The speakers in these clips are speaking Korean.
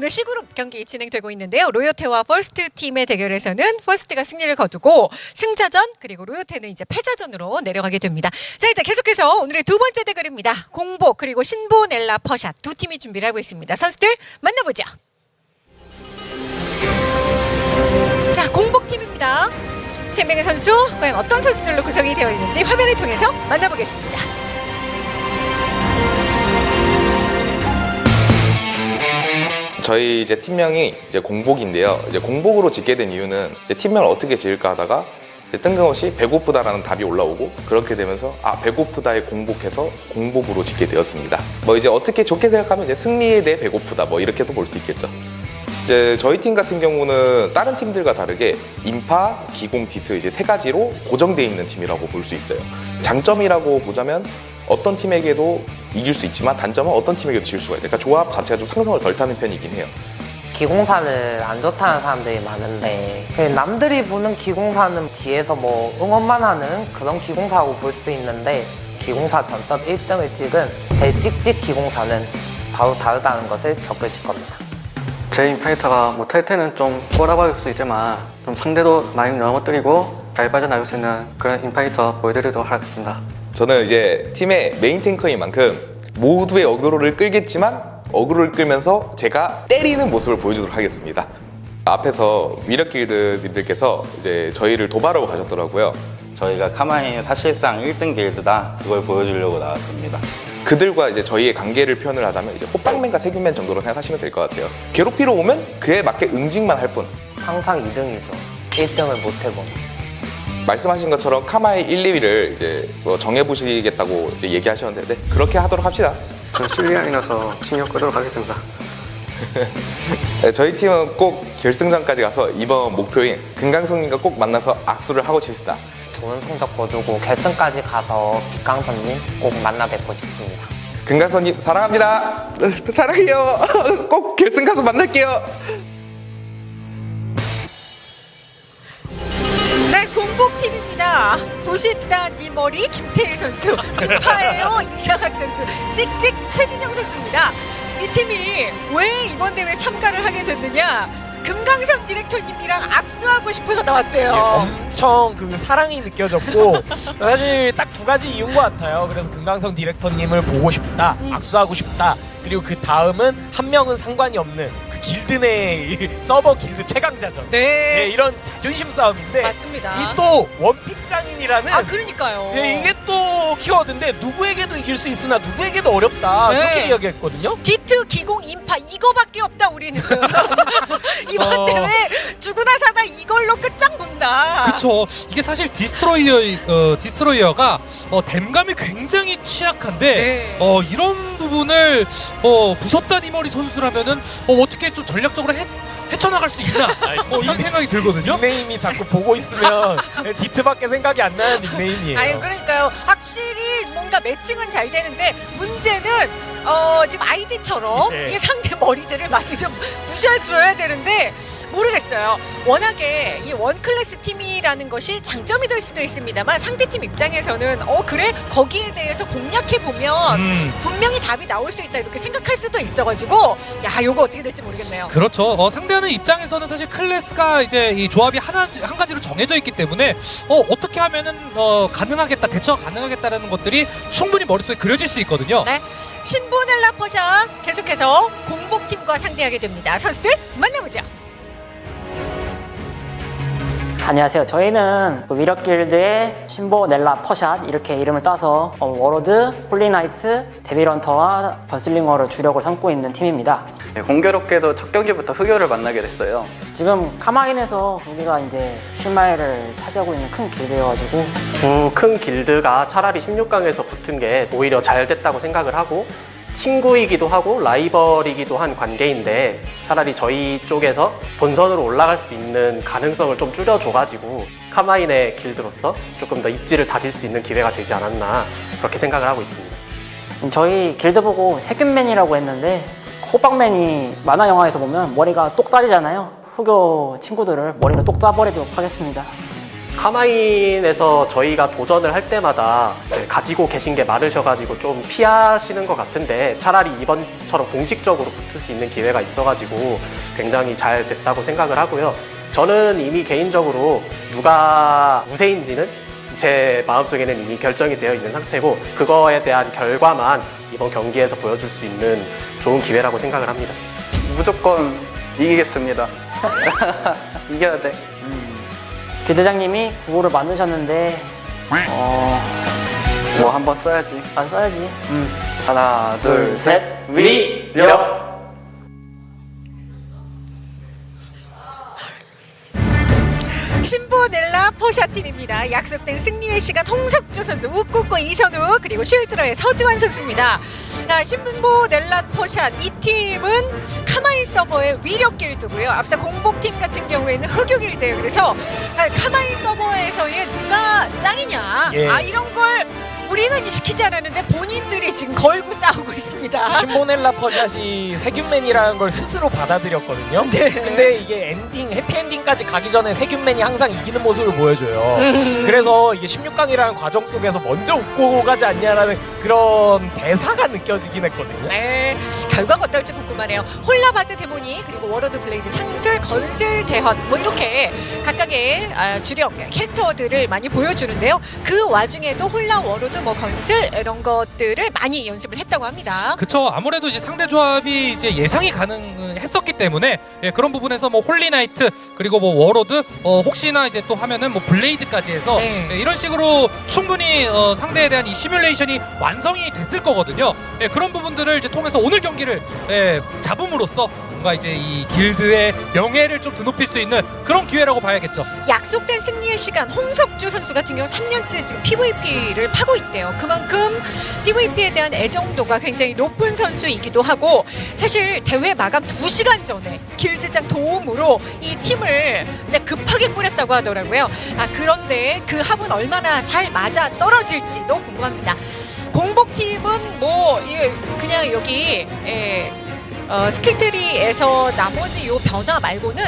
오늘 C그룹 경기 진행되고 있는데요. 로요테와 퍼스트 팀의 대결에서는 퍼스트가 승리를 거두고 승자전 그리고 로요테는 이제 패자전으로 내려가게 됩니다. 자 이제 계속해서 오늘의 두 번째 대결입니다. 공복 그리고 신보넬라 퍼샷 두 팀이 준비를 하고 있습니다. 선수들 만나보죠. 자 공복 팀입니다. 세 명의 선수 과연 어떤 선수들로 구성이 되어 있는지 화면을 통해서 만나보겠습니다. 저희 이제 팀명이 이제 공복인데요. 이제 공복으로 짓게 된 이유는 이제 팀명을 어떻게 지을까 하다가 이제 뜬금없이 배고프다라는 답이 올라오고 그렇게 되면서 아 배고프다에 공복해서 공복으로 짓게 되었습니다. 뭐 이제 어떻게 좋게 생각하면 이제 승리에 대해 배고프다 뭐 이렇게도 볼 수 있겠죠. 이제 저희 팀 같은 경우는 다른 팀들과 다르게 인파, 기공, 디트 이제 세 가지로 고정되어 있는 팀이라고 볼 수 있어요. 장점이라고 보자면 어떤 팀에게도 이길 수 있지만 단점은 어떤 팀에게도 질 수가 있어요. 그러니까 조합 자체가 좀 상성을 덜 타는 편이긴 해요. 기공사는 안 좋다는 사람들이 많은데 그냥 남들이 보는 기공사는 뒤에서 뭐 응원만 하는 그런 기공사라고 볼 수 있는데 기공사 전섭 1등을 찍은 제 찍찍 기공사는 바로 다르다는 것을 겪으실 겁니다. 제 인파이터가 못할 때는 좀 꼬라박을 수 있지만 좀 상대도 많이 넘어뜨리고 잘 빠져나갈 수 있는 그런 인파이터 보여드리도록 하겠습니다. 저는 이제 팀의 메인 탱커인 만큼 모두의 어그로를 끌겠지만 어그로를 끌면서 제가 때리는 모습을 보여주도록 하겠습니다. 앞에서 위력 길드님들께서 이제 저희를 도발하고 가셨더라고요. 저희가 카마인 사실상 1등 길드다 그걸 보여주려고 나왔습니다. 그들과 이제 저희의 관계를 표현을 하자면 이제 호빵맨과 세균맨 정도로 생각하시면 될 것 같아요. 괴롭히러 오면 그에 맞게 응징만 할 뿐. 항상 2등이죠. 1등을 못 해본. 말씀하신 것처럼 카마의 1, 2위를 이제 뭐 정해보시겠다고 이제 얘기하셨는데 네, 그렇게 하도록 합시다. 전 실리안이라서 신경 끄도록 하겠습니다. 네, 저희 팀은 꼭 결승전까지 가서 이번 목표인 금강성님과 꼭 만나서 악수를 하고 칩시다. 좋은 성적 거두고 결승까지 가서 빛강선님 꼭 만나 뵙고 싶습니다. 금강성님 사랑합니다. 사랑해요. 꼭 결승 가서 만날게요. 공복팀입니다. 부순다 니 머리 김태일 선수, 인파에요 이장학 선수, 찍찍 최진영 선수입니다. 이 팀이 왜 이번 대회에 참가를 하게 됐느냐? 금강선 디렉터님이랑 악수하고 싶어서 나왔대요. 예, 엄청 그 사랑이 느껴졌고 사실 딱 두 가지 이유인 것 같아요. 그래서 금강선 디렉터님을 보고 싶다, 음. 악수하고 싶다. 그리고 그 다음은 한 명은 상관이 없는 그 길드 내이 서버 길드 최강자전. 예, 네, 이런 자존심 싸움인데 맞습니다. 이 또 one pick 장인이라는 아 그러니까요. 예, 이게 또 키워드인데 누구에게도 이길 수 있으나 누구에게도 어렵다 네. 그렇게 이야기했거든요. 디트 기공 인파 이거밖에 없다 우리는 이번 어. 대회 죽으나 사나 이걸로 끝장 본다. 그쵸. 이게 사실 디스트로이어, 어, 디스트로이어가 어, 댐감이 굉장히 취약한데 네. 어, 이런 부분을 어, 부순다 니머리 선수라면은 어, 어떻게 좀 전략적으로 헤, 헤쳐나갈 수 있나 어, 이런 생각이 들거든요. 닉네임이 자꾸 보고 있으면 디트밖에 생각이 안 나는 닉네임이에요. 아유 그러니까요. 확실히 뭔가 매칭은 잘 되는데 문제는 어 지금 아이디처럼 네. 이 상대 머리들을 많이 좀 부셔줘야 되는데 모르겠어요. 워낙에 이 원 클래스 팀이라는 것이 장점이 될 수도 있습니다만 상대 팀 입장에서는 어 그래 거기에 대해서 공략해 보면 음. 분명히 답이 나올 수 있다 이렇게 생각할 수도 있어가지고 야 요거 어떻게 될지 모르겠네요. 그렇죠. 어, 상대하는 입장에서는 사실 클래스가 이제 이 조합이 하나 한 가지로 정해져 있기 때문에 어, 어떻게 하면은 어, 가능하겠다, 대처가 가능하겠다라는 것들이 충분히 머릿속에 그려질 수 있거든요. 네. 신 보넬라 퍼샷 계속해서 공복팀과 상대하게 됩니다. 선수들 만나보죠. 안녕하세요. 저희는 그 위력길드의 신보 넬라 퍼샷 이렇게 이름을 따서 어, 워로드, 홀리나이트, 데빌런터와 번슬링어를 주력으로 삼고 있는 팀입니다. 네, 공교롭게도 첫 경기부터 흑요를 만나게 됐어요. 지금 카마인에서 두 개가 이제 실마리를 차지하고 있는 큰 길드여가지고 두 큰 길드가 차라리 16강에서 붙은 게 오히려 잘 됐다고 생각을 하고 친구이기도 하고 라이벌이기도 한 관계인데 차라리 저희 쪽에서 본선으로 올라갈 수 있는 가능성을 좀 줄여줘가지고 카마인의 길드로서 조금 더 입지를 다질 수 있는 기회가 되지 않았나 그렇게 생각을 하고 있습니다. 저희 길드 보고 세균맨이라고 했는데 호박맨이 만화 영화에서 보면 머리가 똑 따지잖아요. 후교 친구들을 머리를 똑 따버리도록 하겠습니다. 카마인에서 저희가 도전을 할 때마다 가지고 계신 게 많으셔가지고 좀 피하시는 것 같은데 차라리 이번처럼 공식적으로 붙을 수 있는 기회가 있어가지고 굉장히 잘 됐다고 생각을 하고요. 저는 이미 개인적으로 누가 우세인지는 제 마음속에는 이미 결정이 되어 있는 상태고 그거에 대한 결과만 이번 경기에서 보여줄 수 있는 좋은 기회라고 생각을 합니다. 무조건 이기겠습니다. 이겨야 돼. 길대장님이 구호를 만드셨는데 어... 뭐 한번 써야지. 안 써야지. 음. 하나, 둘, 셋. 위력. 신보넬라 포샤팀입니다. 약속된 승리의 시간 홍석주 선수, 우꾸꾸 이선우 그리고 쉴드러의 서지환 선수입니다. 자, 신보넬라 포샷 이 팀은 카마이 서버의 위력 길드고요. 앞서 공복팀 같은 경우에는 흑유 길드예요. 그래서 아, 카마이 서버에서의 누가 짱이냐 예. 아 이런 걸 우리는 시키지 않았는데 본인들이 지금 걸고 싸우고 있습니다. 신보넬라 퍼샷이 세균맨이라는 걸 스스로 받아들였거든요. 네. 근데 이게 엔딩 해피엔딩까지 가기 전에 세균맨이 항상 이기는 모습을 보여줘요. 음. 그래서 이게 16강이라는 과정 속에서 먼저 웃고 가지 않냐라는 그런 대사가 느껴지긴 했거든요. 네, 결과가 어떨지 궁금하네요. 홀나 Bard Demonic 그리고 Warlord Blade 창술 건슬 데헌 뭐 이렇게 각각의 아, 주력 캐릭터들을 많이 보여주는데요. 그 와중에도 홀라 워러드 뭐 건슬 이런 것들을 많이 연습을 했다고 합니다. 그쵸 아무래도 이제 상대 조합이 이제 예상이 가능했었기 때문에 예, 그런 부분에서 뭐 Holy Knight 그리고 뭐 Warlord 어, 혹시나 이제 또 하면은 뭐 Blade까지 해서 네. 예, 이런 식으로 충분히 어, 상대에 대한 이 시뮬레이션이 완성이 됐을 거거든요. 예, 그런 부분들을 이제 통해서 오늘 경기를 예, 잡음으로써 뭔가 이제 이 길드의 명예를 좀 드높일 수 있는 그런 기회라고 봐야겠죠. 약속된 승리의 시간 홍석주 선수 같은 경우 3년째 지금 PVP를 파고 있대요. 그만큼 PVP에 대한 애정도가 굉장히 높은 선수이기도 하고 사실 대회 마감 2시간 전에 길드장 도움으로 이 팀을 네, 급하게 꾸렸다고 하더라고요. 아 그런데 그 합은 얼마나 잘 맞아 떨어질지도 궁금합니다. 공복팀은 뭐 예, 그냥 여기 예, 어, skill tree에서 나머지 요 변화 말고는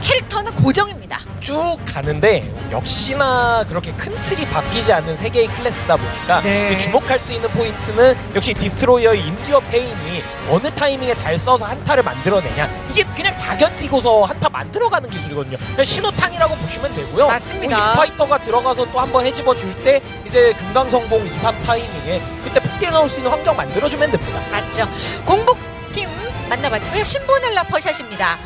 캐릭터는 고정입니다. 쭉 가는데 역시나 그렇게 큰 틀이 바뀌지 않는 세 개의 클래스다 보니까 네. 이 주목할 수 있는 포인트는 역시 Destroyer의 Endure Pain이 어느 타이밍에 잘 써서 한타를 만들어내냐 이게 그냥 다 견디고서 한타 만들어가는 기술이거든요 그냥 신호탄이라고 보시면 되고요 맞습니다. 뭐 인파이터가 들어가서 또 한번 헤집어 줄 때 이제 금강성공 2, 3 타이밍에 그때 폭딜 넣을 수 있는 환경 만들어주면 됩니다 맞죠. 공복팀 만나봤고요. 신보넬라 퍼샷입니다.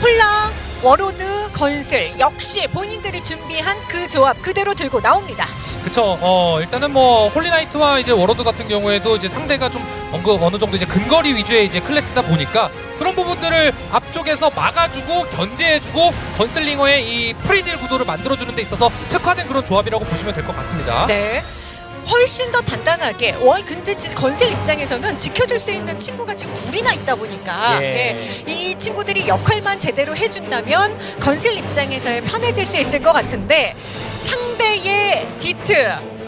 홀라, 워로드, 건슬 역시 본인들이 준비한 그 조합 그대로 들고 나옵니다. 그쵸. 어, 일단은 뭐 Holy Knight와 이제 Warlord 같은 경우에도 이제 상대가 좀 어느, 어느 정도 이제 근거리 위주의 이제 클래스다 보니까 그런 부분들을 앞쪽에서 막아주고 견제해주고 Gunslinger의 이 free딜 구도를 만들어주는 데 있어서 특화된 그런 조합이라고 보시면 될 것 같습니다. 네. 훨씬 더 단단하게. 와, 근데 건슬 입장에서는 지켜줄 수 있는 친구가 지금 둘이나 있다 보니까 예. 예, 이 친구들이 역할만 제대로 해준다면 건슬 입장에서 편해질 수 있을 것 같은데 상대의 디트,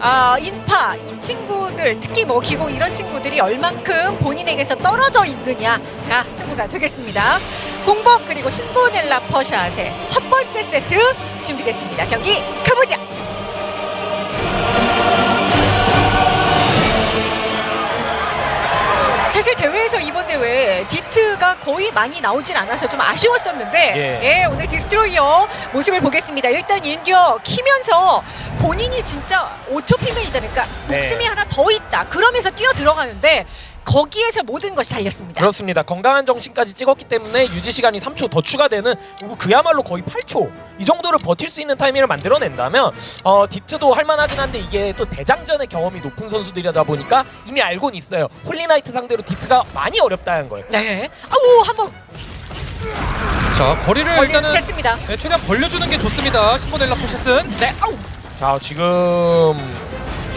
아, 인파 이 친구들 특히 뭐 기공 이런 친구들이 얼만큼 본인에게서 떨어져 있느냐가 승부가 되겠습니다. 공복 그리고 신보넬라 퍼샷의 첫 번째 세트 준비됐습니다. 경기 가보자. 사실 대회에서 이번 대회 디트가 거의 많이 나오진 않아서 좀 아쉬웠었는데 예. 예, 오늘 Destroyer 모습을 보겠습니다. 일단 Endure 키면서 본인이 진짜 5초 피면이잖아요. 그러니까 네. 목숨이 하나 더 있다. 그러면서 뛰어 들어가는데 거기에서 모든 것이 달렸습니다. 그렇습니다. 건강한 정신까지 찍었기 때문에 유지 시간이 3초 더 추가되는 그야말로 거의 8초 이 정도를 버틸 수 있는 타이밍을 만들어낸다면 어, 디트도 할만하긴 한데 이게 또 대장전의 경험이 높은 선수들이다 보니까 이미 알고는 있어요. Holy Knight 상대로 디트가 많이 어렵다는 걸. 네. 아우 한번 자, 거리를 일단은 걸렸습니다. 네, 최대한 벌려주는 게 좋습니다. 신보넬라 포샷은. 네. 아우. 자 지금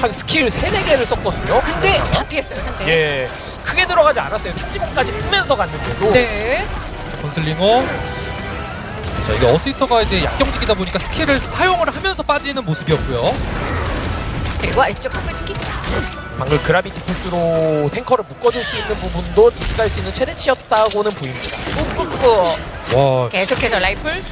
한 스킬 3, 4개를 썼거든요. 근데 다 피했어요 상대. 예, 크게 들어가지 않았어요. 탁지공까지 쓰면서 갔는데도 네. Gunslinger. 자, 이게 어스히터가 이제 약경직이다 보니까 스킬을 사용을 하면서 빠지는 모습이었고요. 그리고 아래쪽 선물지기. 방금 Gravity Force로 탱커를 묶어줄 수 있는 부분도 디트가 할수 있는 최대치였다고는 보입니다. 꾹꾹꾹. 와, 계속해서 라이플.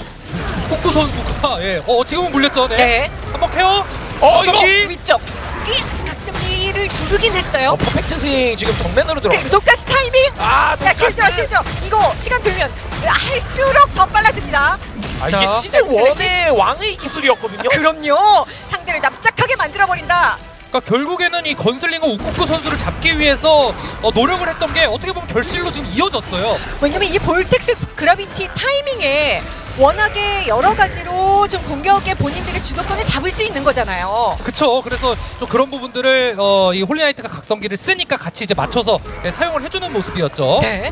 우쿠쿠 선수가 예, 어 지금은 물렸죠. 네. 네. 한번 케어. 어, 이거. 위쪽. 이 각성기를 두르긴 했어요. 어, Perfect Swing 지금 정면으로 들어. 그리고 독가스 타이밍. 아, 자, shield로 shield로. 이거 시간 들면 할수록 더 빨라집니다. 아, 자. 이게 시즌 1의 왕의 기술이었거든요. 아, 그럼요. 상대를 납작하게 만들어 버린다. 그러니까 결국에는 이 Gunslinger 우쿠쿠 선수를 잡기 위해서 어, 노력을 했던 게 어떻게 보면 결실로 지금 이어졌어요. 왜냐면 이 Vortex Gravity 타이밍에 워낙에 여러 가지로 좀 공격에 본인들의 주도권을 잡을 수 있는 거잖아요. 그쵸. 그래서 좀 그런 부분들을 어, 이 Holy Knight가 각성기를 쓰니까 같이 이제 맞춰서 네, 사용을 해주는 모습이었죠. 네.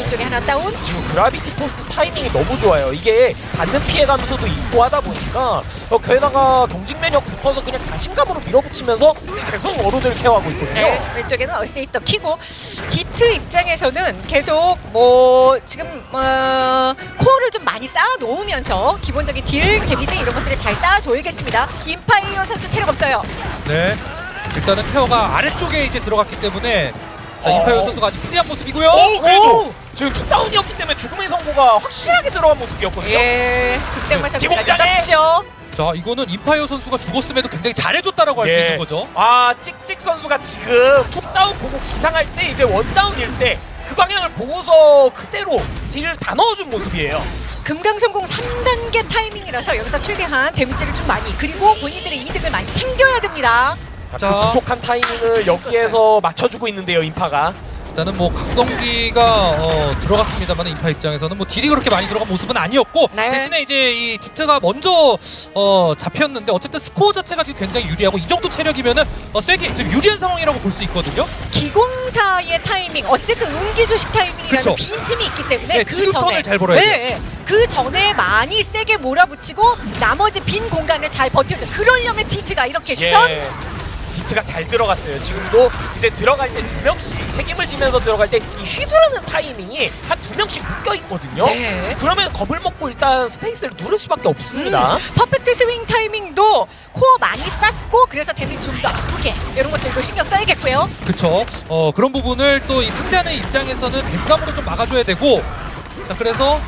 이쪽에 하나 다운. 지금 Gravity Force 타이밍이 너무 좋아요. 이게 받는 피해 감소도 있고 하다 보니까 어, 게다가 경직 면역 붙어서 그냥 자신감으로 밀어붙이면서 계속 Warlord를 케어하고 있거든요. 네, 왼쪽에는 얼세이터 키고 디트 입장에서는 계속 뭐 지금 어, core를 좀 많이 쌓아 놓으면서 기본적인 딜, damage 이런 것들을 잘 쌓아줘야겠습니다. 인파이어 선수 체력 없어요. 네. 일단은 케어가 아래쪽에 이제 들어갔기 때문에 자, 어. 인파이어 선수가 아직 free한 모습이고요. 오, 그래도 오! 지금 two down이었기 때문에 죽음의 선고가 확실하게 들어간 모습이었거든요. 예, 선수까지 지공장에! 썼죠. 자, 이거는 인파이어 선수가 죽었음에도 굉장히 잘해줬다라고 할수 예. 있는 거죠. 아 찍찍 선수가 지금 two down 보고 기상할 때 이제 one down일 때 그 방향을 보고서 그대로 딜을 다 넣어준 모습이에요. 금강성공 3단계 타이밍이라서 여기서 최대한 damage를 좀 많이 그리고 본인들의 이득을 많이 챙겨야 됩니다. 자, 그 부족한 타이밍을 여기에서 맞춰주고 있는데요, 인파가. 일단은 뭐 각성기가 어, 들어갔습니다만 인파 입장에서는 뭐 딜이 그렇게 많이 들어간 모습은 아니었고 네. 대신에 이제 이 디트가 먼저 어, 잡혔는데 어쨌든 스코어 자체가 지금 굉장히 유리하고 이 정도 체력이면은 어, 쐐기 지금 유리한 상황이라고 볼 수 있거든요. 기공사의 타이밍 어쨌든 운기 조식 타이밍이라는. 빈틈이 있기 때문에 네, 그 전에 잘 벌어야 돼요. 네, 그 전에 많이 세게 몰아붙이고 나머지 빈 공간을 잘 버텨줘. 그러려면 디트가 이렇게 시선 예. 디트가 잘 들어갔어요. 지금도 이제 들어갈 때 두 명씩 책임을 지면서 들어갈 때 이 휘두르는 타이밍이 한 두 명씩 묶여 있거든요. 네. 그러면 겁을 먹고 일단 스페이스를 누를 수밖에 없습니다. 음, Perfect Swing 타이밍도 코어 많이 쌓고 그래서 데미지 좀 더 아프게 이런 것들도 신경 써야겠고요. 그쵸. 어, 그런 부분을 또 이 상대하는 입장에서는 댐감으로 좀 막아줘야 되고 자 그래서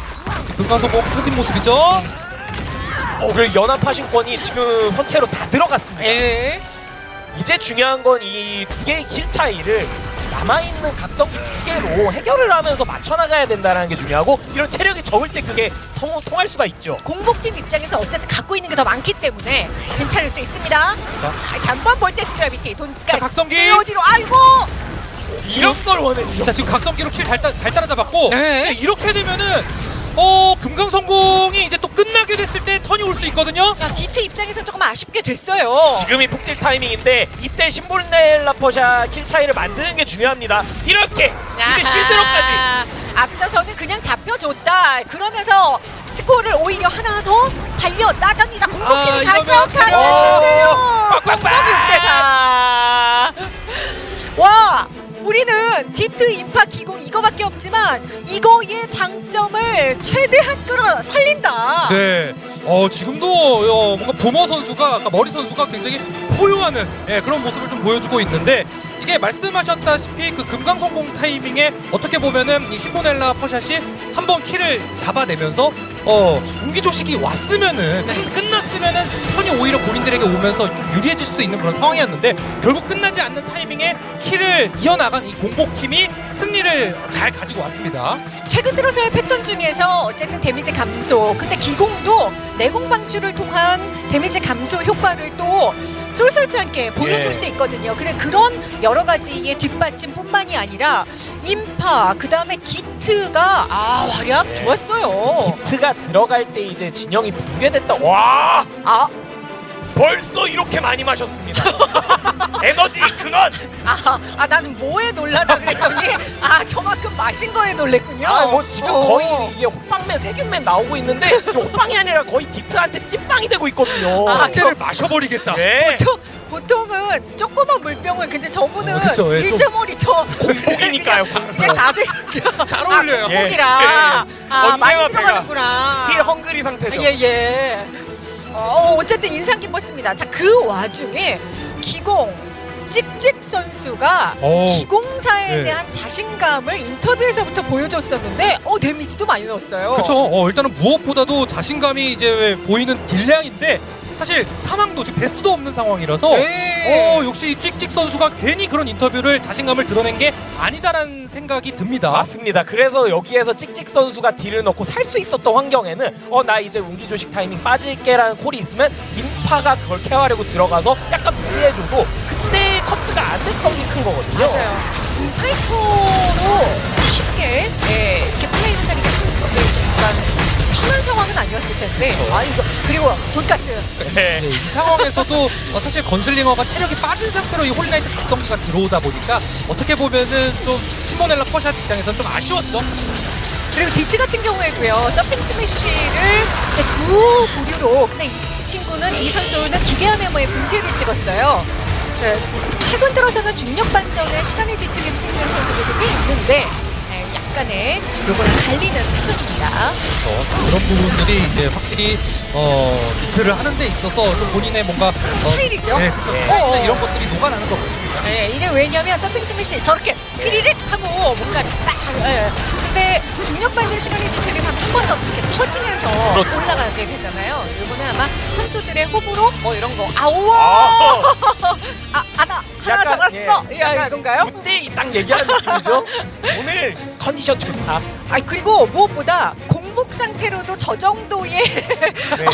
금강선공 터진 모습이죠. 어, 그리고 연환파신권이 지금 선체로 다 들어갔습니다. 예. 이 제 중요한 건 이 두 개의 kill 차이를 남아있는 각성기 두 개로 해결을 하면서 맞춰나가야 된다는 게 중요하고 이런 체력이 적을 때 그게 통, 통할 수가 있죠. 공복팀 입장에서 어쨌든 갖고 있는 게 더 많기 때문에 괜찮을 수 있습니다. 다시 한번 Vortex Gravity 자, 각성기! 어디로 아이고 이런 걸 원했죠. 자 지금 각성기로 kill 잘 잘 따라잡았고 네. 네, 이렇게 되면은 어 금강선공이 이제 또 끝 나게 됐을 때 턴이 올 수 있거든요. 야, 디트 입장에서는 조금 아쉽게 됐어요. 지금이 폭딜 타이밍인데 이때 시모넬라 퍼샷 kill 차이를 만드는 게 중요합니다. 이렇게 이제 실드로까지 앞서서는 그냥 잡혀줬다. 그러면서 스코어를 오히려 하나 더 달려 나갑니다. 공복팀이 아, 가져가는데요. 어, 빡빡빡! 6대4. 와. 우리는 디트 인파 기공 이거밖에 없지만 이거의 장점을 최대한 끌어 살린다. 네. 어 지금도 어, 뭔가 부모 선수가 머리 선수가 굉장히 포효하는 예, 그런 모습을 좀 보여주고 있는데 이게 말씀하셨다시피 그 금강성공 타이밍에 어떻게 보면은 이 시모넬라 퍼샷이 한 번 키를 잡아내면서 어 운기조식이 왔으면은 끝났으면은 턴이 오히려 본인들에게 오면서 좀 유리해질 수도 있는 그런 상황이었는데 결국 끝나지 않는 타이밍에 kill을 이어나간 이 공복팀이 승리를 잘 가지고 왔습니다. 최근 들어서의 패턴 중에서 어쨌든 데미지 감소 근데 기공도 내공 방출을 통한 데미지 감소 효과를 또 쏠쏠지 않게 보여줄 예. 수 있거든요 그래 그런 여러 가지의 뒷받침뿐만이 아니라 인파 그 다음에 디트가 아 활약 예. 좋았어요 디트가 들어갈 때 이제 진영이 붕괴됐다. 와 아, 벌써 이렇게 많이 마셨습니다. 에너지 근원. 아, 아 나는 뭐에 놀라다 그랬더니 아 저만큼 마신 거에 놀랬군요 아 뭐 지금 어. 거의 이게 호빵맨 세균맨 나오고 있는데 호빵이 아니라 거의 디트한테 찐빵이 되고 있거든요. 아, 저- 를 마셔버리겠다. 네. 보통, 보통은 조그만 물병을 근데 저분은 어, 그쵸, 예, 좀 1.5리터 공복이니까요. 그냥 다들 잘 어울려요. 아, 공복이라 예. 아 많이 들어가는구나 still hungry 상태죠. 예예 어, 어쨌든 인상 깊었습니다 자 그 와중에 기공 찍찍 선수가 오. 기공사에 네. 대한 자신감을 인터뷰에서부터 보여줬었는데 어 데미지도 많이 넣었어요. 그렇죠. 어, 일단은 무엇보다도 자신감이 이제 보이는 딜량인데 사실 상황도 지금 데스도 없는 상황이라서 네. 어, 역시 이 찍찍 선수가 괜히 그런 인터뷰를 자신감을 드러낸 게 아니다라는 생각이 듭니다. 맞습니다. 그래서 여기에서 찍찍 선수가 딜을 넣고 살 수 있었던 환경에는 어 나 이제 운기 조식 타이밍 빠질게라는 콜이 있으면 인파가 그걸 케어하려고 들어가서 약간 무리해줘도 그때 커트가 안 됐던 게 큰 거거든요. 맞아요. 인파이터로 쉽게 예, 이렇게 플레이한다는 게 참 편한 상황은 아니었을 텐데. 아 이거 그리고 돈가스. 네. 네, 이 상황에서도 어, 사실 건슬링어가 체력이 빠진 상태로 이 홀리나이트 각성기가 들어오다 보니까 어떻게 보면은 좀 시모넬라 퍼샷 입장에서는 좀 아쉬웠죠. 그리고 디트 같은 경우에도요 Jumping Smash를 이제 두 부류로 근데 이 친구는 이 선수는 기괴한 해머의 분쇄를 찍었어요. 네, 최근 들어서는 중력 반전에 시간을 뒤틀림 찍는 선수들도 꽤 있는데 네, 약간의 요거는 갈리는 패턴입니다. 그렇죠. 그런 부분들이 이제 확실히 어, 비트를 하는 데 있어서 좀 본인의 뭔가 어, 스타일이죠. 네, 그렇죠. 네. 스타일이나 어. 이런 것들이 녹아나는 것 같습니다. 네, 이게 왜냐면 점핑 스매시 저렇게 휘리릭 하고 뭔가 딱 예. 근데 중력 반전 시간이 뒤틀리면 한번 더 이렇게 터지면서 그렇죠. 올라가게 되잖아요. 이거는 아마 선수들의 호불호 뭐 이런 거 아우와 아 아나 하나 잡았어 예, 야 약간 이건가요? 그때 딱 얘기하는 느낌이죠. 오늘 컨디션 좋다. 아 그리고 무엇보다 공복 상태로도 저 정도의 네.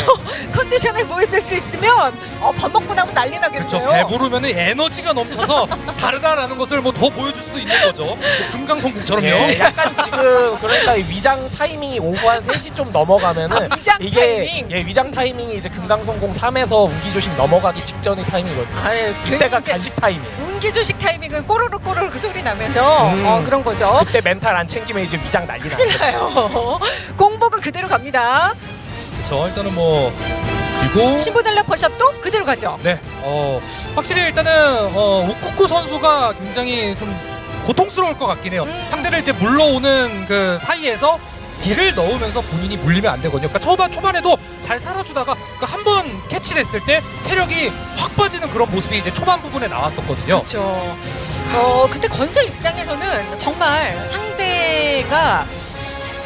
컨디션을 보여줄 수 있으면 어, 밥 먹고 나면 난리 그렇죠. 나겠네요. 배부르면 에너지가 넘쳐서 다르다라는 것을 뭐 더 보여줄 수도 있는 거죠. 뭐 금강송국처럼요. 예, 약간 지금 그러니까 이 위장 타이밍이 오후 한 3시 좀 넘어가면은 아, 위장 이게 타이밍? 예, 위장 타이밍이 이제 금강성공 3에서 운기조식 넘어가기 직전의 타이밍이거든요. 아니, 그때가 간식 타이밍. 운기 조식 타이밍은 꼬르르 꼬르르 그 소리 나면서 음. 어, 그런 거죠. 그때 멘탈 안 챙기면 이제 위장 난리 나. 큰일 나요. 공복은 그대로 갑니다. 그렇죠. 일단은 뭐 그리고 신부달라 퍼샷도 그대로 가죠. 네, 어 확실히 일단은 어, 우쿠쿠 선수가 굉장히 좀 고통스러울 것 같긴 해요. 음. 상대를 이제 물러오는 그 사이에서 딜을 넣으면서 본인이 물리면 안 되거든요. 그러니까 초반 초반에도 잘 살아주다가 그 한 번 캐치됐을 때 체력이 확 빠지는 그런 모습이 이제 초반 부분에 나왔었거든요. 그렇죠. 어 근데 건슬 입장에서는 정말 상대가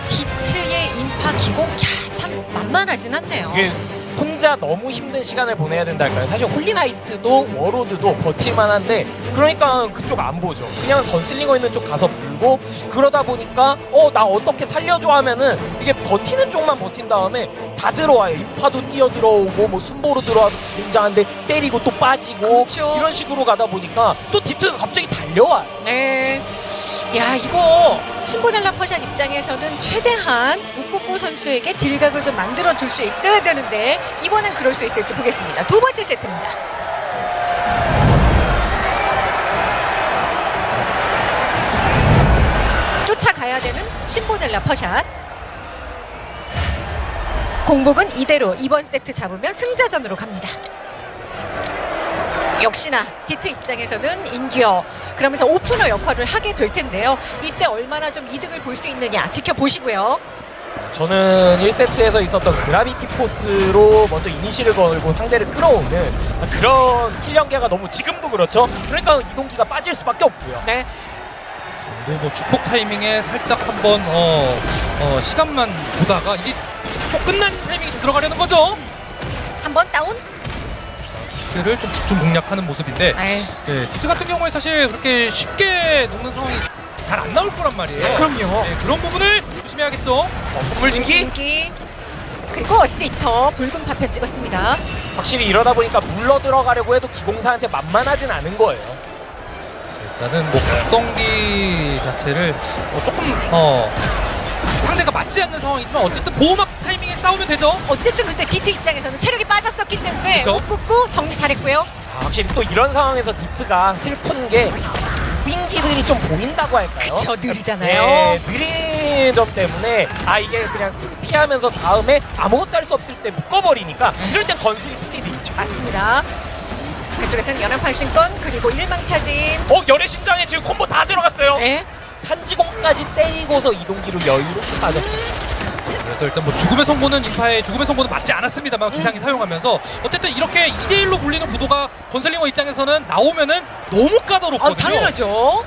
디트의 인파 기공 야, 참 만만하진 않네요. 이게 혼자 너무 힘든 시간을 보내야 된다 할까요? 사실 홀리나이트도 워로드도 버틸만한데 그러니까 그쪽 안 보죠. 그냥 건슬링어 있는 쪽 가서 물고 그러다 보니까 어 나 어떻게 살려줘 하면은 이게 버티는 쪽만 버틴 다음에 다 들어와요. 인파도 뛰어 들어오고 뭐 순보로 들어와서 기공장한데 때리고 또 빠지고 그렇죠. 이런 식으로 가다 보니까 또 디트가 갑자기 달려와요. 네. 야 이거 신보넬라 퍼샷 입장에서는 최대한 우쿠쿠 선수에게 딜각을 좀 만들어 줄 수 있어야 되는데 이번엔 그럴 수 있을지 보겠습니다. 두 번째 세트입니다. 가야 되는 신보넬라 퍼샷. 공복은 이대로 이번 세트 잡으면 승자전으로 갑니다. 역시나 디트 입장에서는 인기어 그러면서 오프너 역할을 하게 될 텐데요. 이때 얼마나 좀 이득을 볼 수 있느냐 지켜보시고요. 저는 1세트에서 있었던 Gravity Force로 먼저 이니시를 걸고 상대를 끌어오는 그런 스킬 연계가 너무 지금도 그렇죠. 그러니까 이동기가 빠질 수밖에 없고요. 네, 뭐, 뭐 축복 타이밍에 살짝 한번 어, 어, 시간만 보다가 이게 축복 끝난 타이밍에 들어가려는 거죠. 한번 다운. 디트를 좀 집중 공략하는 모습인데 네. 네, 디트 같은 경우에 사실 그렇게 쉽게 녹는 상황이 잘 안 나올 거란 말이에요. 그럼요. 네, 그런 부분을 조심해야겠죠. 어, 선물진기 인기 그리고 시터 붉은 파편 찍었습니다. 확실히 이러다 보니까 물러 들어가려고 해도 기공사한테 만만하진 않은 거예요. 일단은 뭐 각성기 자체를 어, 조금 어 상대가 맞지 않는 상황이지만 어쨌든 보호막 타이밍에 싸우면 되죠. 어쨌든 근데 디트 입장에서는 체력이 빠졌었기 때문에 그쵸. 꾹꾹 정리 잘했고요. 아, 확실히 또 이런 상황에서 디트가 슬픈 게 윙기들이 좀 보인다고 할까요? 그쵸, 느리잖아요. 네, 느린 점 때문에 아 이게 그냥 쓱 피하면서 다음에 아무것도 할 수 없을 때 묶어버리니까 이럴 땐 건슬이 풀이 되죠. 맞습니다. 그쪽에서는 연환파신권 그리고 일망타진. 어 여래신장에 지금 콤보 다 들어갔어요. 네. 탄지공까지 때리고서 이동기로 여유롭게 빠졌습니다. 그래서 일단 뭐 죽음의 성보는 인파의 죽음의 성보는 맞지 않았습니다만 기상이 사용하면서 어쨌든 이렇게 2대1로 굴리는 구도가 건설링어 입장에서는 나오면은 너무 까다롭거든요. 아, 당연하죠.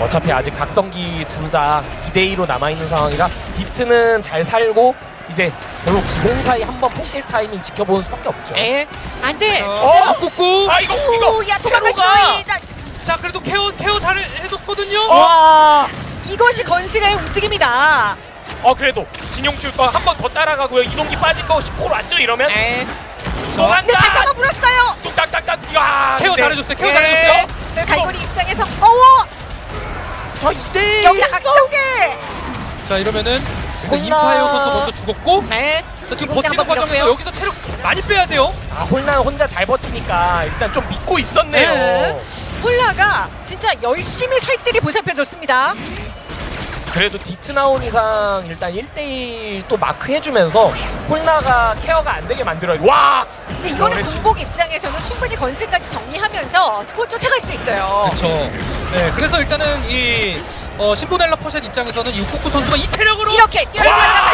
어차피 아직 각성기 둘 다 2대2로 남아있는 상황이라 디트는 잘 살고 이제 결국 기공사이 한번 폭딜 타이밍 지켜보는 수밖에 없죠. 예. 안 돼. 어, 진짜. 꾹꾹. 아 이거 오, 이거 야, 도망갈 수 캐로가! 있다. 자 그래도 케어 케어 잘 해줬거든요. 와. 이것이 건슬의 움직임이다. 어 그래도 진용출 거한 번 더 따라가고요. 이동기 빠진 거 10코로 왔죠 이러면? 예. 도망가! 근데 다시 한번 물었어요. 뚝딱딱딱. 야. 케어 근데- 잘해줬어요. 케어 예. 잘해줬어요. 네, 갈고리 입장에서 어워 저 2대 여기다 각성계. 자 이러면은 홀라. 인파이어 선수 먼저 죽었고 네. 자, 지금 버티는 과정에서. 여기서 체력 많이 빼야 돼요. 아 홀나 혼자 잘 버티니까 일단 좀 믿고 있었네요. 네. 홀나가 진짜 열심히 살뜰히 보살펴줬습니다. 그래도 디트 나온 이상 일단 1대1 또 마크 해주면서 홀나가 care가 안 되게 만들어요. 와! 근데 이거는. 공복 입장에서는 충분히 건슬까지 정리하면서 스코어 쫓아갈 수 있어요. 그렇죠. 네, 그래서 일단은 이 어, 신보넬라 퍼샷 입장에서는 이 우쿠쿠 선수가 이 체력으로 이렇게 됩니다.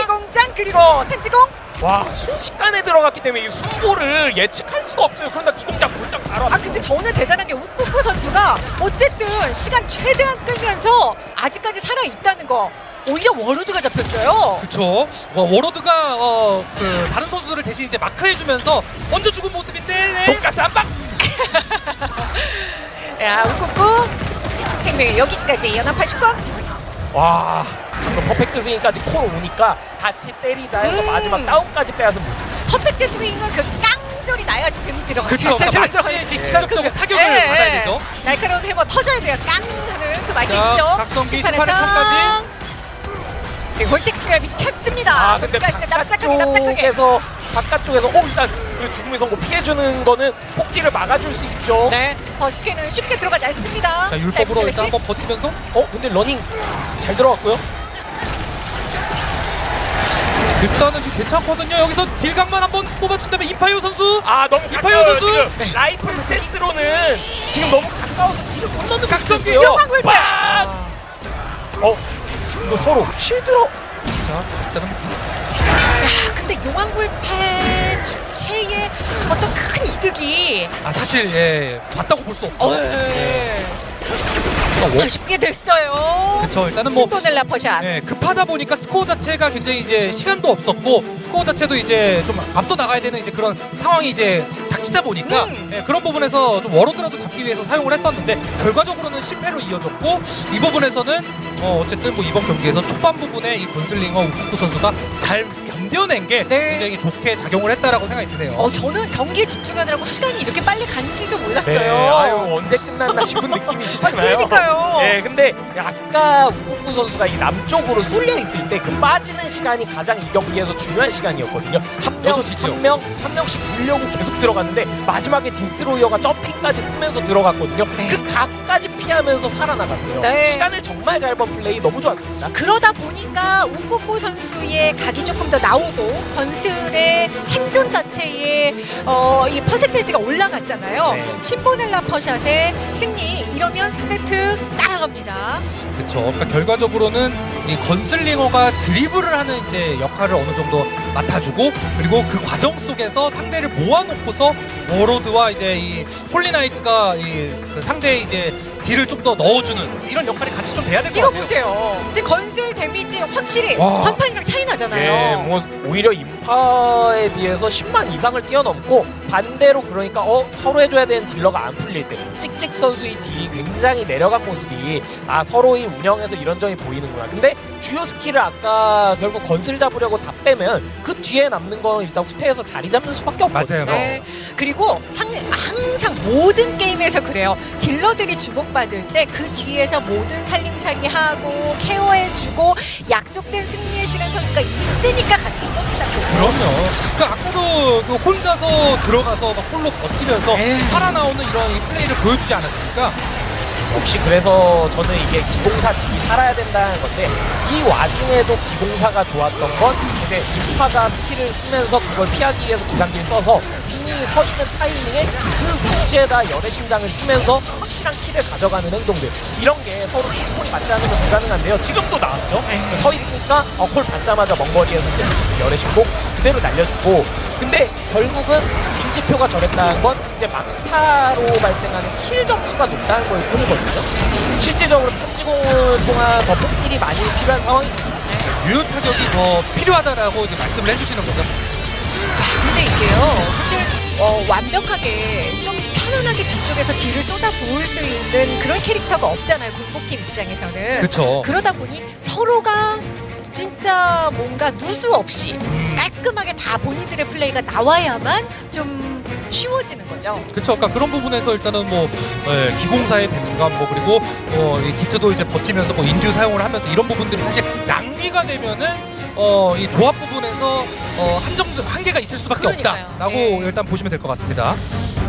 기공장 그리고 탄지공 와 순식간에 들어갔기 때문에 이 순보를 예측할 수가 없어요. 그런다 기공장 골장 바로 아 근데 저는 대단한 게 우쿠쿠 선수가 어쨌든 시간 최대한 끌면서 아직까지 살아 있다는 거 오히려 워로드가 잡혔어요. 그쵸. 어, 워로드가 어, 그 다른 선수들을 대신 이제 마크해주면서 먼저 죽은 모습인데 네. 돈가스 한 방! 야 우쿠쿠 생명의 여기까지 연합하실 건와 방금 perfect swing까지 콜 오니까 같이 때리자 해서 음. 마지막 다운까지 빼앗은 모습. perfect swing은 그 깡 소리 나야지 재미 들어가죠. 그쵸. 그러니까 이제 직접적으로 타격을 예, 받아야 예. 되죠. 날카로운 해머 터져야 돼요. 깡 하는 그 맛이 자, 있죠. 박성기 심판의 18회 장. 청까지. 그리고 vortex gravity 켰습니다. 아 근데 돈가스 납작하게 납작하게. 바깥쪽에서 바깥쪽에서 오 일단 그 죽음의 선고 피해주는 거는 폭딜을 막아줄 수 있죠. 네, 버스케는 쉽게 들어가지 않습니다. 자 율법으로 네, 일단 한번 버티면서 어 근데 러닝 잘 들어갔고요. 일단은 지금 괜찮거든요. 여기서 딜각만 한번 뽑아준다면 인파이터 선수. 아 너무 가까워요 선수! 지금 라이트 stance로는 지금 너무 가까워서 딜을 못 넣는 각성기 각성기요. 용왕 빵! 어 이거 서로 shield로 자 일단은 야, 근데 용왕불패 자체의 어떤 큰 이득이 아 사실 예 봤다고 볼 수 없죠. 어, 예. 좀 아쉽게 됐어요. 그쵸 일단은 뭐 신보넬라 퍼샷. 예, 급하다 보니까 스코어 자체가 굉장히 이제 시간도 없었고 스코어 자체도 이제 좀 앞서 나가야 되는 이제 그런 상황이 이제 닥치다 보니까 음. 예, 그런 부분에서 좀 워로드라도 잡기 위해서 사용을 했었는데 결과적으로는 실패로 이어졌고 이 부분에서는 어, 어쨌든 뭐 이번 경기에서 초반 부분에 이 건슬링어 우쿠쿠 선수가 잘 견뎌낸 게 네. 굉장히 좋게 작용을 했다라고 생각이 드네요. 어, 저는 경기에 집중하느라고 시간이 이렇게 빨리 간지도 몰랐어요. 네, 아유 언제 끝났나 싶은 느낌이시잖아요. 아, 그러니까요. 예, 근데 아까 우쿠쿠 선수가 이 남쪽으로 쏠려 있을 때 그 빠지는 시간이 가장 이 경기에서 중요한 시간이었거든요. 한 명. 한 명, 한 명씩 물려고 계속 들어갔는데 마지막에 디스트로이어가 jumping까지 쓰면서 들어갔거든요. 네. 그 각까지 피하면서 살아나갔어요. 네. 시간을 정말 잘 번 플레이 너무 좋았습니다. 그러다 보니까 우쿠쿠 선수의 각이 조금 더 나 오고 건슬의 생존 자체의 어, 이 percentage가 올라갔잖아요. 네. 신보넬라 퍼샷의 승리 이러면 세트 따라갑니다. 그렇죠. 그러니까 결과적으로는 이 건슬링어가 드리블을 하는 이제 역할을 어느 정도 맡아주고 그리고 그 과정 속에서 상대를 모아놓고서 워로드와 이제 이 홀리나이트가 이 그 상대의 이제 딜을 좀 더 넣어주는 이런 역할이 같이 좀 돼야 될 것 이거 같아요. 보세요. 이제 건슬 damage 확실히 와. 전판이랑 차이 예, 나잖아요. 뭐 오히려 인파에 비해서 10만 이상을 뛰어넘고 반대로 그러니까 어 서로 해줘야 되는 딜러가 안 풀릴 때 찍찍 선수의 딜이 굉장히 내려간 모습이 아 서로의 운영에서 이런 점이 보이는구나. 근데 주요 skill을 아까 결국 건슬 잡으려고 다 빼면 그 뒤에 남는 건 일단 후퇴해서 자리 잡는 수밖에 없거든요. 맞아요, 네. 그리고 상, 항상 모든 게임에서 그래요. 딜러들이 주목 받을 때 그 뒤에서 모든 살림살이 하고 케어해주고 약속된 승리의 시간 선수가 있으니까 가는 겁니다. 그럼요. 그러니까 아까도 그 혼자서 들어가서 막 홀로 버티면서 에이. 살아나오는 이런 이 플레이를 보여주지 않았습니까? 역시 그래서 저는 이게 기공사 팀이 살아야 된다는 건데 이 와중에도 기공사가 좋았던 건 이제 인파가 skill을 쓰면서 그걸 피하기 위해서 기상기를 써서 ping이 서 있는 타이밍에 그 위치에다 열의 심장을 쓰면서 확실한 kill을 가져가는 행동들. 이런 게 서로 콜이 맞지 않으면 불가능한데요. 지금도 나왔죠? 서 있으니까 어, 콜 받자마자 먼 거리에서 열의 심복 그대로 날려주고 근데 결국은 징지표가 저랬다는 건 이제 막타로 발생하는 kill 점수가 높다는 걸 뿐이거든요 실질적으로 탄지공을 통한 더 폭딜이 많이 필요한 상황입니다 유효 타격이 더 필요하다라고 이제 말씀을 해주시는 거죠. 근데 이게요 사실 어, 완벽하게 좀 편안하게 뒤쪽에서 딜을 쏟아 부을 수 있는 그런 캐릭터가 없잖아요 공복팀 입장에서는 그쵸. 그러다 보니 서로가 진짜 뭔가 누수 없이 깔끔하게 다 본인들의 플레이가 나와야만 좀 쉬워지는 거죠. 그쵸. 그러니까 그런 부분에서 일단은 뭐 예, 기공사의 배분감 뭐 그리고 어, 이 디트도 이제 버티면서 뭐 인듀 사용을 하면서 이런 부분들이 사실 낭비가 되면은 어, 이 조합 부분에서 어, 한정 한계가 있을 수밖에 그러니까요. 없다라고 예. 일단 보시면 될 것 같습니다.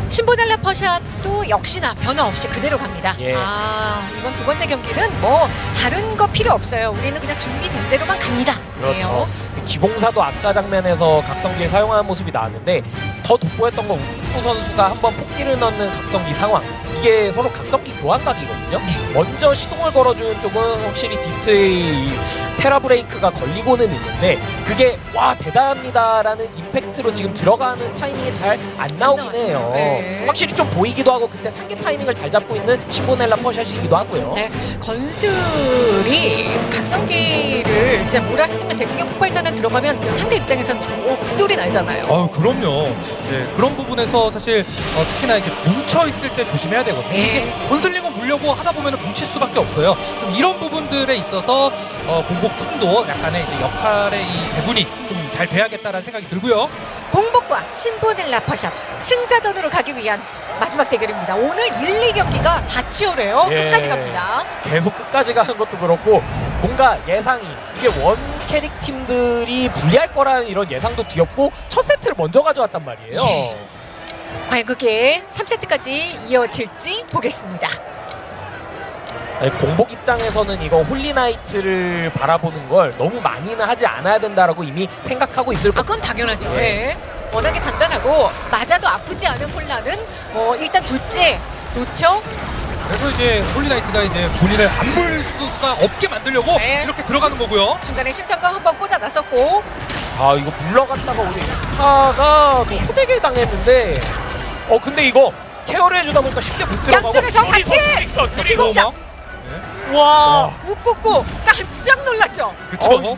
신보달라 퍼샷도 역시나 변화 없이 그대로 갑니다. 예. 아 이번 두 번째 경기는 뭐 다른 거 필요 없어요. 우리는 그냥 준비된 대로만 갑니다. 그렇죠. 기공사도 아까 장면에서 각성기를 사용하는 모습이 나왔는데 더 돋보였던 건 우쿠 선수가 한번 폭기를 넣는 각성기 상황 이게 서로 각성기 교환각이거든요 먼저 시동을 걸어주는 쪽은 확실히 디트의 이 테라 브레이크가 걸리고는 있는데 그게 와 대단합니다라는 임팩트로 지금 들어가는 타이밍이 잘 안 나오긴. 해요 네. 확실히 좀 보이기도 하고 그때 상계 타이밍을 잘 잡고 있는 신보넬라 퍼샷이기도 하고요 네, 건슬이 각성기를 진짜 몰았으면 대공격 폭발단에 들어가면 진짜 상대 입장에서는 저 목소리 나잖아요. 아 그럼요. 네, 그런 부분에서 사실 어, 특히나 이제 뭉쳐 있을 때 조심해야 되거든요. 네. 이게 건슬링을 물려고 하다 보면 뭉칠 수밖에 없어요. 좀 이런 부분들에 있어서 어, 공복 팀도 약간의 이제 역할의 이 배분이 좀 잘 돼야겠다라는 생각이 들고요. 공복과 신보넬라 퍼샷 승자전으로 가기 위한 마지막 대결입니다. 오늘 1, 2경기가 다 치열해요. 예. 끝까지 갑니다. 계속 끝까지 가는 것도 그렇고 뭔가 예상이 이게 원 캐릭 팀들이 불리할 거라는 이런 예상도 뒤엎고 첫 세트를 먼저 가져왔단 말이에요. 예. 과연 그게 3세트까지 이어질지 보겠습니다. 아니, 공복 입장에서는 이거 홀리나이트를 바라보는 걸 너무 많이는 하지 않아야 된다라고 이미 생각하고 있을 아, 그건 당연하죠. 예. 워낙에 단단하고 맞아도 아프지 않은 홀나는 뭐 일단 둘째 놓죠. 그래서 이제 홀리나이트가 이제 본인을 안물 수가 없게 만들려고 네. 이렇게 들어가는 거고요. 중간에 신성광 한번 꽂아 놨었고 아 이거 물러갔다가 우리 인파가 또 호되게 당했는데 어 근데 이거 care를 해주다 보니까 쉽게 못 들어가고 양쪽에서 같이! 기공 서자와 우쿠쿠 깜짝 놀랐죠. 그쵸? 어,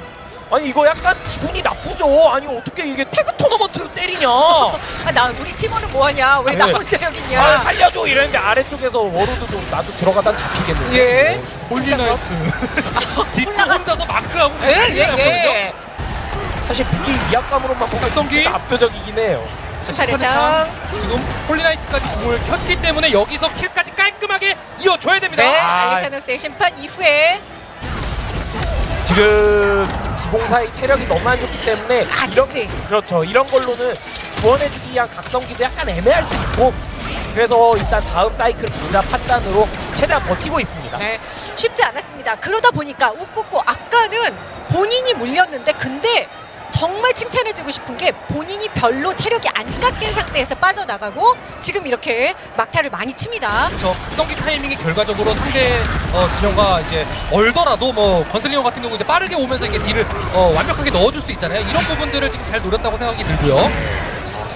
아니 이거 약간 기분이 나쁘죠. 아니 어떻게 이게 태그 토너먼트 때리냐? 아, 나 우리 팀원은 뭐하냐? 왜나 네. 혼자 여기 있냐? 아 살려줘 이랬는데 아래쪽에서 워로드도 나도 들어가다 잡히겠는데. 예. 홀리나이트 디트 홀나가- 혼자서 마크하고 예, 예. 예. 사실 무기 위압감으로만 보면? 진짜 압도적이긴 해요. 장 지금 홀리나이트까지 공을 켰기 때문에 여기서 kill까지 깔끔하게 이어줘야 됩니다. 네, 아. 알리사노스의 심판 이후에 지금 기공사의 체력이 너무 안 좋기 때문에 아, 이런, 찍지. 그렇죠. 이런 걸로는 구원해주기 위한 각성기도 약간 애매할 수 있고 그래서 일단 다음 사이클 보자 판단으로 최대한 버티고 있습니다. 네, 쉽지 않았습니다. 그러다 보니까 웃고고 아까는 본인이 물렸는데 근데 정말 칭찬해주고 싶은 게 본인이 별로 체력이 안 깎인 상태에서 빠져나가고 지금 이렇게 막타를 많이 칩니다. 그렇죠. 성기 타이밍이 결과적으로 상대 어, 진영과 이제 얼더라도 뭐 건슬링어 같은 경우 이제 빠르게 오면서 이게 딜을 어, 완벽하게 넣어줄 수 있잖아요. 이런 부분들을 지금 잘 노렸다고 생각이 들고요.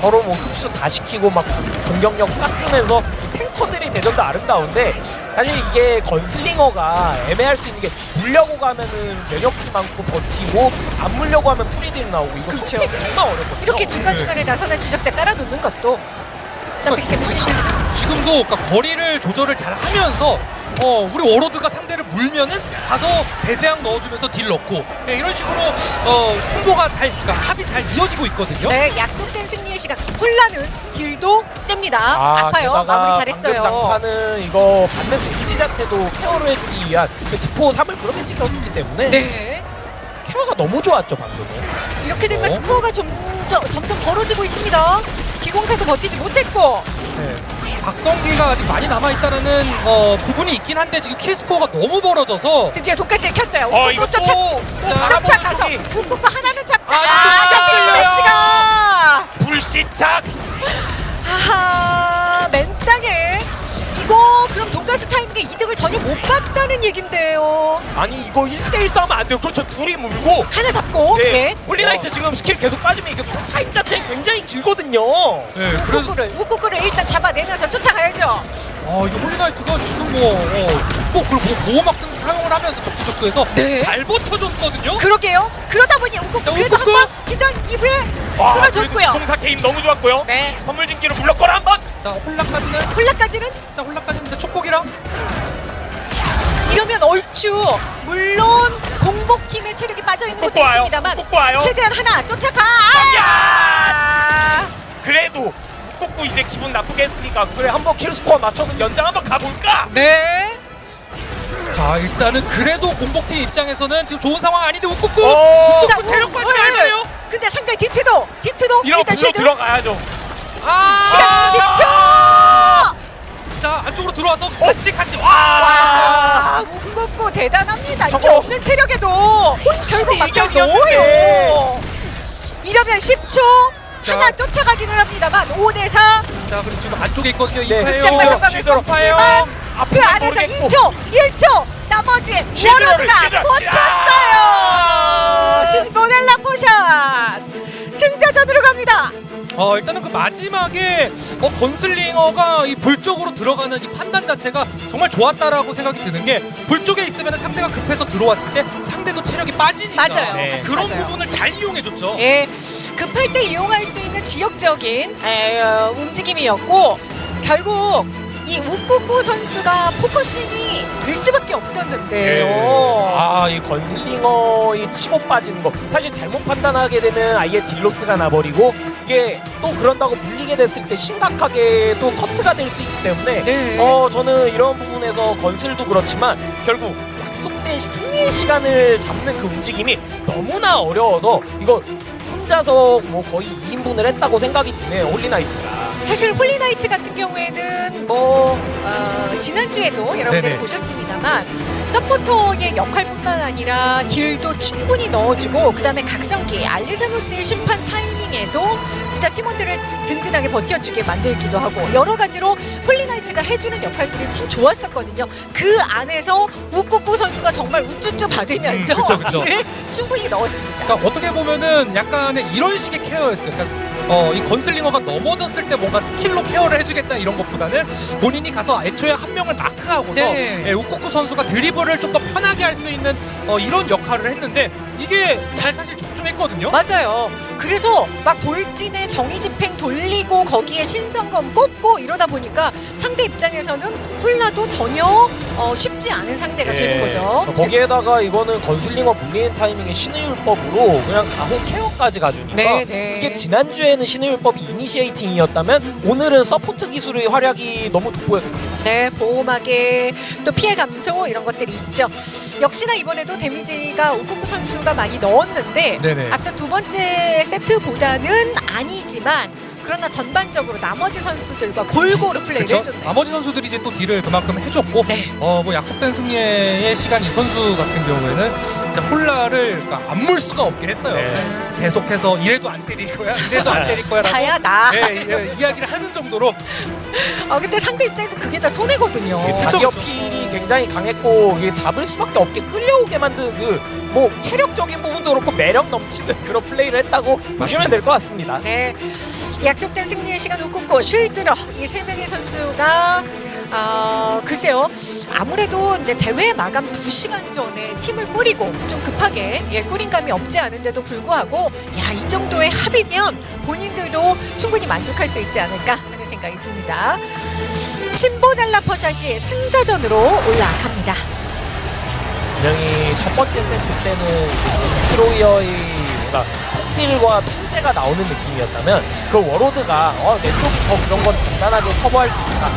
서로 뭐 흡수 다 시키고 막 공격력 깎으면서 이 탱커들이 대전도 아름다운데 사실 이게 건슬링어가 애매할 수 있는 게 물려고 가면은 면역기 많고 버티고 안 물려고 하면 프리딜 나오고 이거 그렇죠. 정말 어렵거든요. 이렇게 중간중간에 나서는 지적자 깔아놓는 것도 쌤 시실 지금도 그러니까 거리를 조절을 잘 하면서 어, 우리 워로드가 상대를 물면은 가서 배제양 넣어주면서 딜 넣고 예, 이런 식으로 어, 홍보가 잘 그러니까 합이 잘 이어지고 있거든요. 네, 약속된 승리의 시간. 홀나는 딜도 셉니다. 아, 파요 게다가 마무리 잘했어요. 방금 장판은 이거 받는 damage 자체도 care를 해주기 위한 그 특포 3을 그렇게 찍어줬기 때문에 네. care가 너무 좋았죠 방금은. 이렇게 되면 어? 스코어가 좀 점점 점점 벌어지고 있습니다. 기공사도 버티지 못했고 네. 각성기가 아직 많이 남아있다는 어, 부분이 있긴 한데 지금 kill score가 너무 벌어져서 드디어 독가스에 켰어요. 어, 또 쫓아 자, 쫓아가서. 꾹꾹 하나는 잡자. 아, 아, 또 잡힌 잡혔어요. 플래시가 불시착. 하하 맨땅에 이거 그럼 독가스 타이밍에 이득을 전혀 못 봤다는 얘긴데요. 아니 이거 1대1 싸우면 안 돼요. 그렇죠. 둘이 물고. 하나 잡고 네. 네. 홀리나이트 지금 스킬 계속 빠지면 이게 타임 자체가 굉장히 길거든요. 네, 그래서 우꾸꾸를 우꾸꾸를 일단 잡아내면서 쫓아가야죠. 어, 이거 홀리나이트가 지금 뭐 어, 축복 그리고 뭐 보호막 등 사용을 하면서 적지적소에서 네. 잘 버텨줬거든요. 그러게요. 그러다 보니 자, 그래도. 한번 기절 이후에 아, 끊어줬고요. 공사 게임 너무 좋았고요. 네. 선물 진기로 불렀거라 한번. 자, 홀라까지는 홀라까지는 자, 홀라까지는 축복이랑 이러면 얼추 물론 공복팀의 체력이 빠져 있는 것도 꼭 와요. 있습니다만 꼭 와요. 최대한 하나 쫓아가. 야! 아! 그래도 꾹꾹 이제 기분 나쁘게 했으니까 그래 한번 킬스코어 맞춰서 연장 한번 가볼까? 네. 자, 일단은 그래도 공복팀 입장에서는 지금 좋은 상황 아닌데 웃고고 오! 자, 체력 우- 빠지면 네. 안 돼요. 근데 상대 디트도 디트도 이런 일단 불러 실드 들어가야죠. 아! 시간 10초. 자, 안쪽으로 들어와서 같이 같이 와! 와, 문국구 대단합니다. 이게 저거. 없는 체력에도 결국 막상 일격이었는데. 넣어요. 이러면 10초 자. 하나 쫓아가기는 합니다만 5대 4. 자, 그리고 지금 안쪽에 있거든요. 네. 이파요. 흑색과 상관을 실드로 이파요. 썼지만 그 안에서 모르겠고. 2초, 1초 나머지 워로드가 실드. 버텼어요. 신보넬라 포샷 승자전으로 갑니다. 어, 일단은 그 마지막에 어, 건슬링어가 이 불 쪽으로 들어가는 이 판단 자체가 정말 좋았다라고 생각이 드는 게 불 쪽에 있으면 상대가 급해서 들어왔을 때 상대도 체력이 빠지니까 맞아요. 네. 그런 맞아요. 부분을 잘 이용해줬죠. 예, 급할 때 이용할 수 있는 지역적인 에, 어, 움직임이었고 결국 이 우꾸꾸 선수가 focusing이 될 수밖에 없었는데요. 아, 이 건슬링어의 치고 빠지는 거 사실 잘못 판단하게 되면 아예 deal loss가 나버리고 이게 또 그런다고 물리게 됐을 때 심각하게 또 커트가 될 수 있기 때문에 네. 어 저는 이런 부분에서 건슬도 그렇지만 결국 약속된 승리의 시간을 잡는 그 움직임이 너무나 어려워서 이거 혼자서 뭐 거의 2인분을 했다고 생각이 드네요 홀리나이트가 사실 홀리나이트 같은 경우에는 뭐 어, 지난주에도 여러분들이. 보셨습니다만 서포터의 역할뿐만 아니라 딜도 충분히 넣어주고 그 다음에 각성기 알리사노스의 심판 타이밍에도 진짜 팀원들을 든든하게 버텨주게 만들기도 하고 여러 가지로 홀리나이트가 해주는 역할들이 참 좋았었거든요. 그 안에서 우꾸꾸 선수가 정말 우쭈쭈 받으면서 음, 그쵸, 그쵸. 충분히 넣었습니다. 그러니까 어떻게 보면은 약간의 이런 식의 케어였어요. 그러니까 어, 이 건슬링어가 넘어졌을 때 뭔가 스킬로 케어를 해주겠다 이런 것보다는 본인이 가서 애초에 한 명을 마크하고서 네. 예, 우쿠쿠 선수가 드리블을 좀 더 편하게 할 수 있는 어, 이런 역 할을 했는데 이게 잘 사실 적중했거든요. 맞아요. 그래서 막 돌진에 정의 집행 돌리고 거기에 신성검 꼽고 이러다 보니까 상대 입장에서는 홀라도 전혀 어, 쉽지 않은 상대가 되는 예. 거죠. 거기에다가 이거는 건슬링어 물리는 타이밍에 신의 율법으로 그냥 가공 케어까지 가주니까 네, 네. 이게 지난주에는 신의 율법이 initiating이었다면 오늘은 서포트 기술의 활약이 너무 돋보였습니다. 네, 보호막에 또 피해 감소 이런 것들이 있죠. 역시나 이번에도 데미지가 우쿠쿠 선수가 많이 넣었는데 네네. 앞서 두 번째 세트보다는 아니지만 그러나 전반적으로 나머지 선수들과 골고루 플레이를 그쵸? 해줬네요. 나머지 선수들이 이제 또 딜을 그만큼 해줬고 네. 어뭐 약속된 승리의 시간 이 선수 같은 경우에는 진짜 홀라를 그러니까 안 물 수가 없게 했어요. 네. 계속해서 이래도 안 때릴 거야, 이래도 안 때릴 거야라고 다야 나. 예, 예, 이야기를 하는 정도로 아 근데 상대 입장에서 그게 다 손해거든요. 자기 어필이 굉장히 강했고 이게 잡을 수밖에 없게 끌려오게 만든 그 뭐 체력적인 부분도 그렇고 매력 넘치는 그런 플레이를 했다고 보시면 될 것 같습니다. 네, 약속된 승리의 시간 웃고 쉴들어 이세 명의 선수가 아 글쎄요 아무래도 이제 대회 마감 2 시간 전에 팀을 꾸리고 좀 급하게 예 꾸린 감이 없지 않은데도 불구하고 야 이 정도의 합이면 본인들도 충분히 만족할 수 있지 않을까 하는 생각이 듭니다. 신보넬라 퍼샷이 승자전으로 올라갑니다. 분명히 첫 번째 세트 때는 스트로이어의 뭔가 폭딜과 허세가 나오는 느낌이었다면 그 워로드가 어, 내 쪽이 더 그런 건 간단하게 커버할 수 있다.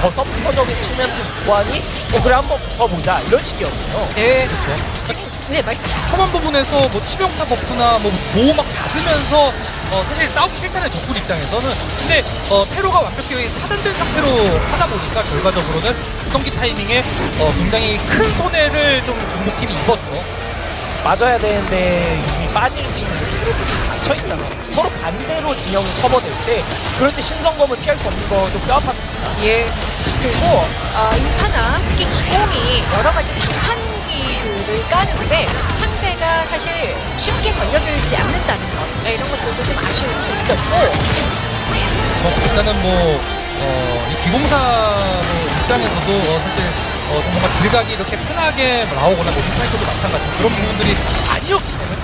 더 서포터적인 측면도 있고 하니 어, 그래 한번 붙어보자 이런 식이었고요. 네. 지금 네 말씀하세요. 초반 부분에서 뭐 치명타 버프나 뭐 보호 막 받으면서 어, 사실 싸우기 싫잖아요 적군 입장에서는 근데 어, 테러가 완벽히 차단된 상태로 하다 보니까 결과적으로는 각성기 타이밍에 어, 굉장히 큰 손해를 좀 공복팀이 입었죠 맞아야 되는데 이미 빠질 수 있는 그런 쪽이 닫혀 있잖아. 서로 반대로 진영이 커버될 때 그럴 때 신성검을 피할 수 없는 거 좀 뼈아팠습니다. 예. 그리고 어, 인파나 특히 기공이 여러 가지 장판기들을 까는데 상대가 사실 쉽게 걸려들지 않는다는 것 네, 이런 것들도 좀 아쉬움이 있었고 저 일단은 뭐 어, 이 기공사 뭐 입장에서도 어, 사실 어, 좀 뭔가 길각이 이렇게 편하게 나오거나 뭐 빅파이터도 마찬가지로 그런 부분들이 아니었기 때문에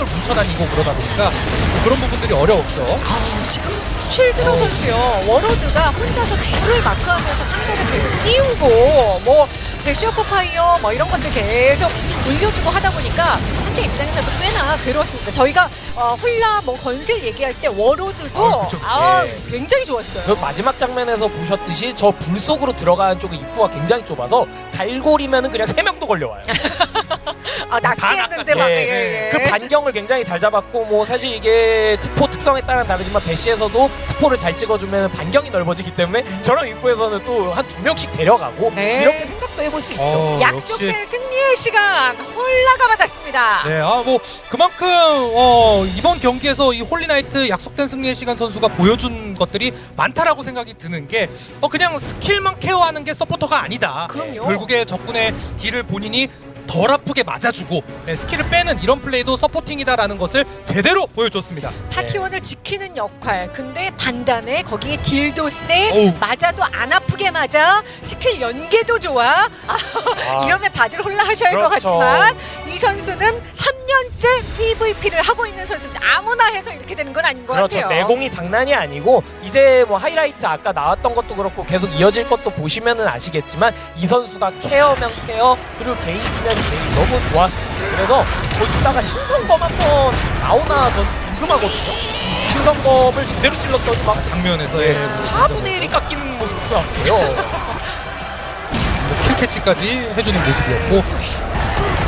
똘똘 뭉쳐다니고 그러다 보니까 뭐 그런 부분들이 어려웠죠. 아, 지금 쉴드로 선수요 워로드가 혼자서 둘을 마크하면서 상대를 계속 띄우고 뭐 대시어퍼 파이어 뭐 이런 것들 계속 올려주고 하다 보니까 상대 입장에서도 꽤나 괴로웠습니다. 저희가 어, 홀라 뭐 건슬 얘기할 때 워로드도 아, 그쵸, 그쵸. 아, 예. 굉장히 좋았어요. 그 마지막 장면에서 보셨듯이 저 불 속으로 들어가는 쪽의 입구가 굉장히 좁아서 갈고리면은 그냥 세 명도 걸려와요. 아, 낚시했는데 막 예. 예, 예. 그 반경을 굉장히 잘 잡았고 뭐 사실 이게 특포 특성에 따라 다르지만 배시에서도 특포를 잘 찍어주면 반경이 넓어지기 때문에 저런 입구에서는 또 한 두 명씩 데려가고 네. 이렇게 생각도 해볼 수 있죠. 어, 약속된 역시 승리의 시간 홀라가 받았습니다. 네, 아 뭐 그만큼 어, 이번 경기에서 이 홀리나이트 약속된 승리의 시간 선수가 보여준 것들이 많다라고 생각이 드는 게 어, 그냥 스킬만 케어하는 게 서포터가 아니다. 그럼요. 결국에 적군의 딜을 본인이 덜 아프게 맞아주고 네, 스킬을 빼는 이런 플레이도 supporting이다라는 것을 제대로 보여줬습니다. 파티원을 지키는 역할. 근데 단단해. 거기에 딜도 세. 어우. 맞아도 안 아프게 맞아. 스킬 연계도 좋아. 아, 이러면 다들 홀라 하셔야 할 것 그렇죠. 같지만 이 선수는 3년째 PVP를 하고 있는 선수입니다. 아무나 해서 이렇게 되는 건 아닌 것 그렇죠. 같아요. 내공이 장난이 아니고 이제 뭐 하이라이트 아까 나왔던 것도 그렇고 계속 이어질 것도 보시면은 아시겠지만 이 선수가 케어면 케어 그리고 게임 너무 좋았습니다. 그래서 거기다가 신성검 한번 나오나 전 궁금하거든요. 신성검을 제대로 찔렀더니 막 장면에서 네, 예, 4분의 1이 깎이는 모습도 나왔어요. 뭐 킬캐치까지 해주는 모습이었고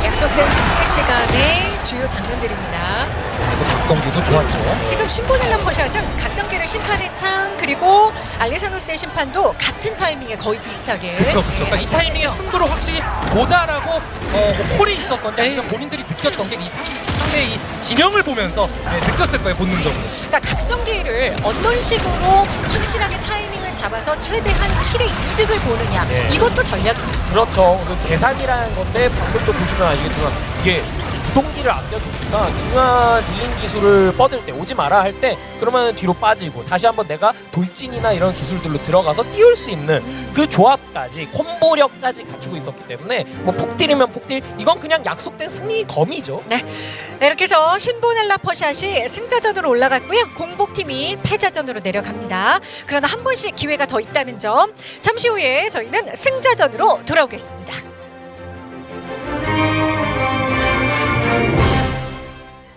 약속된 승리의 시간의 주요 장면들입니다. 그래서 각성기도 좋았죠. 지금 신보넬람 퍼샷은 각성기를 심판의 창 그리고 알레사노스의 심판도 같은 타이밍에 거의 비슷하게 그렇죠, 그렇죠. 그러니까 이 네, 타이밍에. 승부를 확실히 보자라고 어, 뭐 콜이 있었건지 아니면 본인들이 느꼈던 게 이 상대의 이 진영을 보면서 네, 느꼈을 거예요 본능적으로. 그러니까 각성기를 어떤 식으로 확실하게 타이밍을 잡아서 최대한 킬의 이득을 보느냐 네. 이것도 전략입니다. 그렇죠. 그 계산이라는 건데 방금도 보시면 아시겠지만 이게 구동기를 아껴주니까 중요한 딜링 기술을 뻗을 때 오지 마라 할 때 그러면 뒤로 빠지고 다시 한번 내가 돌진이나 이런 기술들로 들어가서 띄울 수 있는 그 조합까지 콤보력까지 갖추고 있었기 때문에 뭐 폭딜이면 폭딜 이건 그냥 약속된 승리 검이죠. 네, 이렇게 해서 신보넬라 퍼샷이 승자전으로 올라갔고요. 공복팀이 패자전으로 내려갑니다. 그러나 한 번씩 기회가 더 있다는 점 잠시 후에 저희는 승자전으로 돌아오겠습니다.